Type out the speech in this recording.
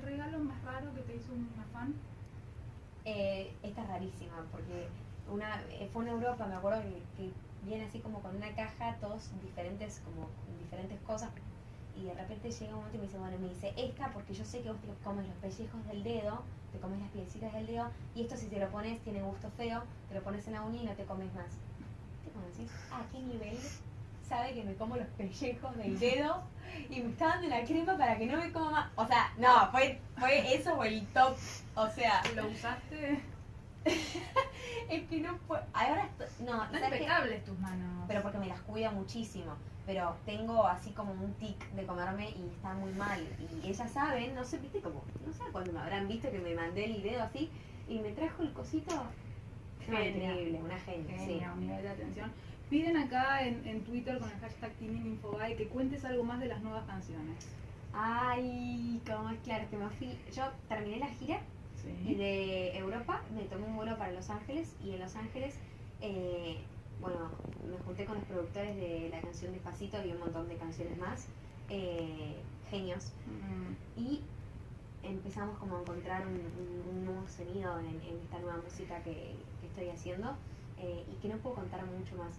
el regalo más raro que te hizo una fan? Eh, esta es rarísima, porque una, eh, fue en Europa, me acuerdo que, que viene así como con una caja, todos diferentes, como diferentes cosas, y de repente llega un momento y me dice, bueno, me dice, esta porque yo sé que vos te comes los pellejos del dedo, te comes las piecitas del dedo, y esto si te lo pones tiene gusto feo, te lo pones en la uña y no te comes más. ¿Te conoces? ¿A qué nivel sabe que me como los pellejos del dedo y me está dando la crema para que no me coma más? O sea, no, fue, fue eso o el top. O sea, ¿Lo usaste? es que no fue. Ahora estoy. No, No impecables tus manos. Pero porque me las cuida muchísimo. Pero tengo así como un tic de comerme y está muy mal. Y ellas saben, no sé, viste como, no sé cuándo me habrán visto que me mandé el dedo así y me trajo el cosito. No, increíble, una genia, atención. Piden acá en, en Twitter con el hashtag TeamInFoBay que cuentes algo más de las nuevas canciones. Ay, cómo es claro que me fui. Yo terminé la gira Sí. de Europa me tomé un vuelo para Los Ángeles y en Los Ángeles, eh, bueno, me junté con los productores de la canción Despacito y un montón de canciones más, eh, genios, Mm, y empezamos como a encontrar un, un- un nuevo sonido en, en esta nueva música que, que estoy haciendo eh, y que no puedo contar mucho más.